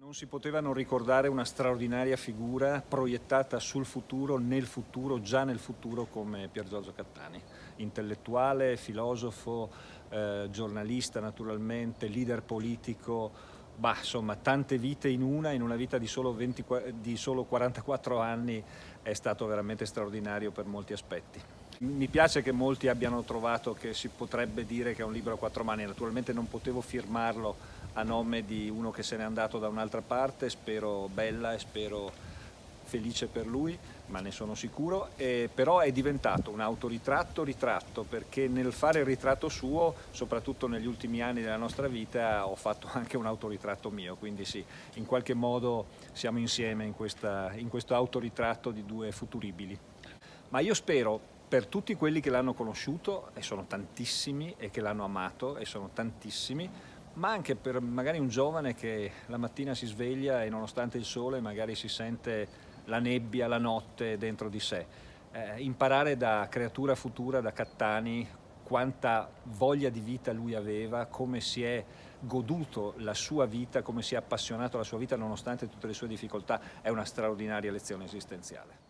Non si poteva non ricordare una straordinaria figura proiettata sul futuro, nel futuro, già nel futuro come Pier Giorgio Cattani. Intellettuale, filosofo, eh, giornalista naturalmente, leader politico, bah, insomma tante vite in una, in una vita di solo, 20, di solo 44 anni è stato veramente straordinario per molti aspetti. Mi piace che molti abbiano trovato che si potrebbe dire che è un libro a quattro mani, naturalmente non potevo firmarlo a nome di uno che se n'è andato da un'altra parte, spero bella e spero felice per lui, ma ne sono sicuro, e però è diventato un autoritratto ritratto perché nel fare il ritratto suo, soprattutto negli ultimi anni della nostra vita, ho fatto anche un autoritratto mio, quindi sì, in qualche modo siamo insieme in, questa, in questo autoritratto di due futuribili. Ma io spero per tutti quelli che l'hanno conosciuto, e sono tantissimi, e che l'hanno amato, e sono tantissimi, ma anche per magari un giovane che la mattina si sveglia e nonostante il sole magari si sente la nebbia, la notte dentro di sé. Eh, imparare da creatura futura, da Cattani, quanta voglia di vita lui aveva, come si è goduto la sua vita, come si è appassionato alla sua vita nonostante tutte le sue difficoltà, è una straordinaria lezione esistenziale.